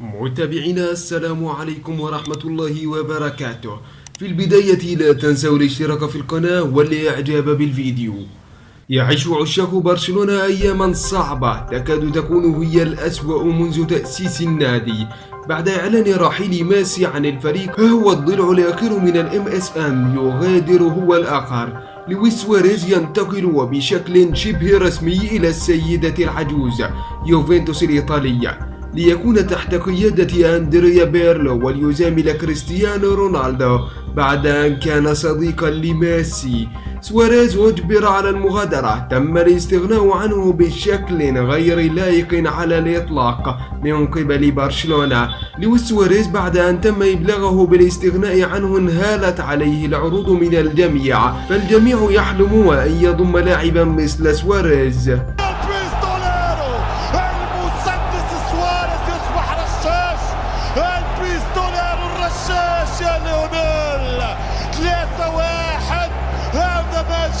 متابعينا السلام عليكم ورحمة الله وبركاته. في البداية لا تنسوا الاشتراك في القناة والإعجاب بالفيديو. يعيش عشاق برشلونة أياما صعبة. تكاد تكون هي الأسوأ منذ تأسيس النادي. بعد إعلان رحيل ميسي عن الفريق هو الضلع الأخير من ال MSN يغادر هو الآخر. لويس سواريز ينتقل وبشكل شبه رسمي إلى السيدة العجوز يوفنتوس الإيطالية. ليكون تحت قيادة أندريا بيرلو وليزامل كريستيانو رونالدو بعد أن كان صديقا لميسي. سواريز أجبر على المغادرة. تم الاستغناء عنه بشكل غير لائق على الإطلاق من قبل برشلونة. لويس سواريز بعد أن تم إبلاغه بالاستغناء عنه انهالت عليه العروض من الجميع. فالجميع يحلم أن يضم لاعبا مثل سواريز.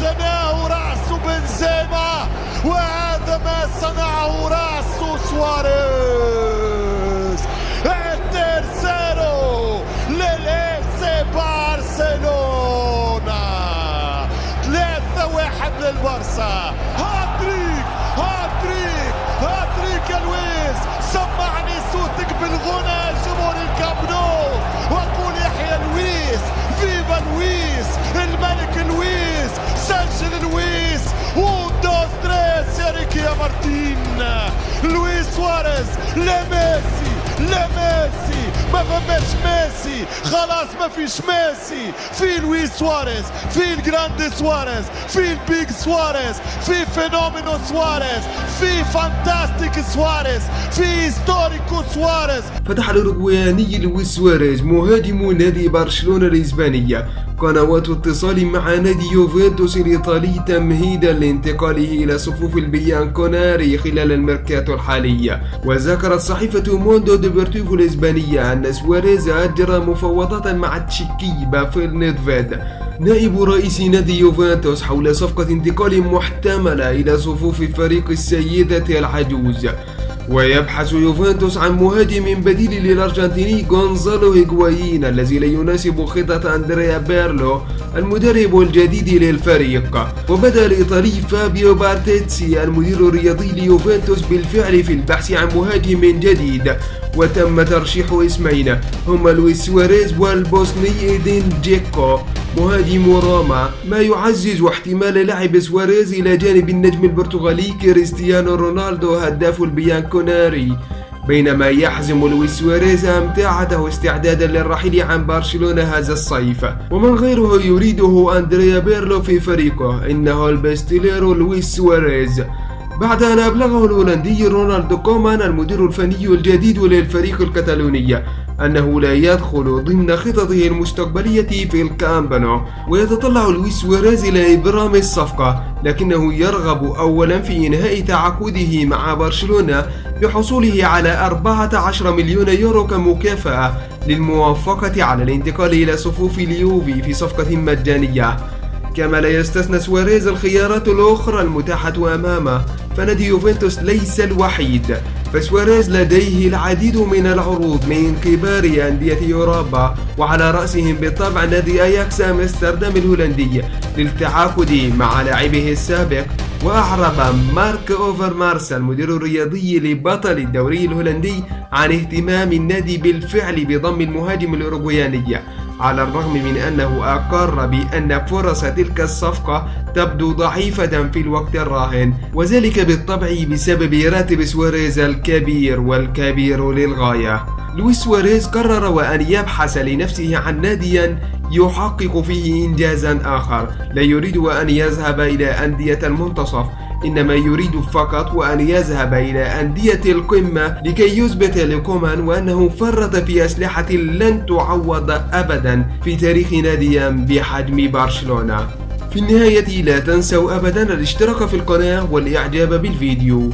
جناه رأس بنزيما وهذا ما صنعه رأس سواريز. الترسيرو للإيسي برشلونة ثلاثة واحد للبرسا هاتريك هاتريك هاتريك يا لويس. سمعني صوتك بالغنى يا ريكي يا مارتين لويس سواريز لا ميسي لا ميسي ما فماش ميسي خلاص ما فيش ميسي في لويس سواريز في ال grand سواريز في ال big سواريز في fenómeno سواريز في fantastic سواريز في histórico سواريز. فتح الأوروغوياني لويس سواريز مهاجم نادي برشلونة الإسبانية. قنوات اتصال مع نادي يوفنتوس الإيطالي تمهيدا لانتقاله إلى صفوف البيانكونيري خلال الميركاتو الحالي وذكرت صحيفة موندو ديبورتيفو الإسبانية أن سواريز أجرى مفاوضات مع التشيكي بافيل نيدفيد. نائب رئيس نادي يوفنتوس حول صفقة انتقال محتملة إلى صفوف فريق السيدة العجوز. ويبحث يوفنتوس عن مهاجم بديل للأرجنتيني غونزالو هيغوايين الذي لا يناسب خطة أندريا بيرلو المدرب الجديد للفريق. وبدأ الإيطالي فابيو باراتيتشي المدير الرياضي ليوفنتوس بالفعل في البحث عن مهاجم جديد. وتم ترشيح اسمين هما لويس سواريز والبوسني إيدين جيكو. مهاجم روما ما يعزز احتمال لعب سواريز إلى جانب النجم البرتغالي كريستيانو رونالدو هداف البيانكونيري. بينما يحزم لويس سواريز امتعته استعدادا للرحيل عن برشلونة هذا الصيف. ومن غيره يريده أندريا بيرلو في فريقه إنه البيستوليرو لويس سواريز. بعد أن أبلغه الهولندي رونالد كومان المدير الفني الجديد للفريق الكتالوني أنه لا يدخل ضمن خططه المستقبلية في الكامب نو ويتطلع لويس سواريز إلى إبرام الصفقة لكنه يرغب أولا في إنهاء تعاقده مع برشلونة بحصوله على 14 مليون يورو كمكافأة للموافقة على الانتقال إلى صفوف اليوفي في صفقة مجانية. كما لا يستثنى سواريز الخيارات الأخرى المتاحة أمامه. فنادي يوفنتوس ليس الوحيد. فسواريز لديه العديد من العروض من كبار أندية أوروبا وعلى رأسهم بالطبع نادي أياكس أمستردام الهولندي. للتعاقد مع لاعبه السابق وأعرب مارك أوفرمارس المدير الرياضي لبطل الدوري الهولندي عن اهتمام النادي بالفعل بضم المهاجم الأوروغوياني على الرغم من أنه أقر بأن فرص تلك الصفقة تبدو ضعيفة في الوقت الراهن وذلك بالطبع بسبب راتب سواريز الكبير والكبير للغاية. لويس سواريز قرر وأن يبحث لنفسه عن ناديا يحقق فيه إنجازا آخر. لا يريد أن يذهب إلى أندية المنتصف إنما يريد فقط وأن يذهب إلى أندية القمة لكي يثبت لكومان وأنه فرط في أسلحة لن تعوض أبدا في تاريخ نادي بحجم برشلونة. في النهاية لا تنسوا أبدا الاشتراك في القناة والإعجاب بالفيديو.